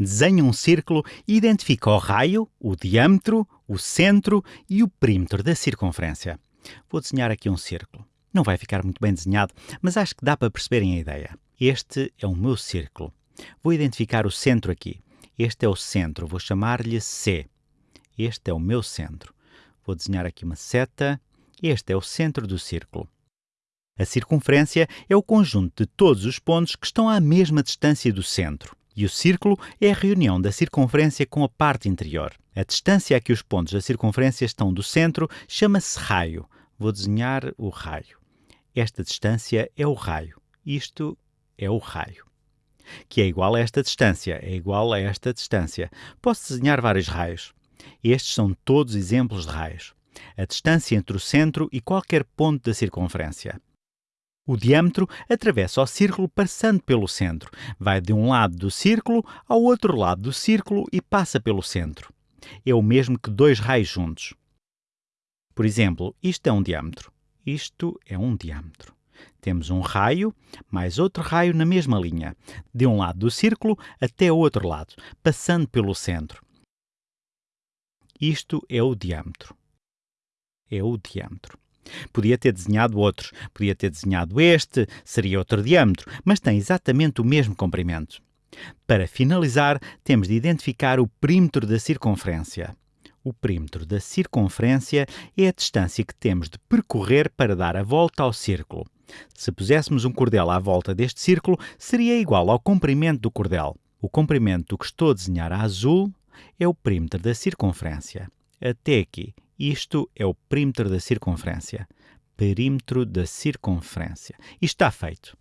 Desenha um círculo e identifica o raio, o diâmetro, o centro e o perímetro da circunferência. Vou desenhar aqui um círculo. Não vai ficar muito bem desenhado, mas acho que dá para perceberem a ideia. Este é o meu círculo. Vou identificar o centro aqui. Este é o centro, vou chamar-lhe C. Este é o meu centro. Vou desenhar aqui uma seta. Este é o centro do círculo. A circunferência é o conjunto de todos os pontos que estão à mesma distância do centro. E o círculo é a reunião da circunferência com a parte interior. A distância a que os pontos da circunferência estão do centro chama-se raio. Vou desenhar o raio. Esta distância é o raio. Isto é o raio. Que é igual a esta distância, é igual a esta distância. Posso desenhar vários raios. Estes são todos exemplos de raios. A distância entre o centro e qualquer ponto da circunferência. O diâmetro atravessa o círculo passando pelo centro. Vai de um lado do círculo ao outro lado do círculo e passa pelo centro. É o mesmo que dois raios juntos. Por exemplo, isto é um diâmetro. Isto é um diâmetro. Temos um raio, mais outro raio na mesma linha, de um lado do círculo até o outro lado, passando pelo centro. Isto é o diâmetro. É o diâmetro. Podia ter desenhado outros, podia ter desenhado este, seria outro diâmetro, mas tem exatamente o mesmo comprimento. Para finalizar, temos de identificar o perímetro da circunferência. O perímetro da circunferência é a distância que temos de percorrer para dar a volta ao círculo. Se puséssemos um cordel à volta deste círculo, seria igual ao comprimento do cordel. O comprimento que estou a desenhar a azul é o perímetro da circunferência. Até aqui. Isto é o perímetro da circunferência. Perímetro da circunferência. E está feito.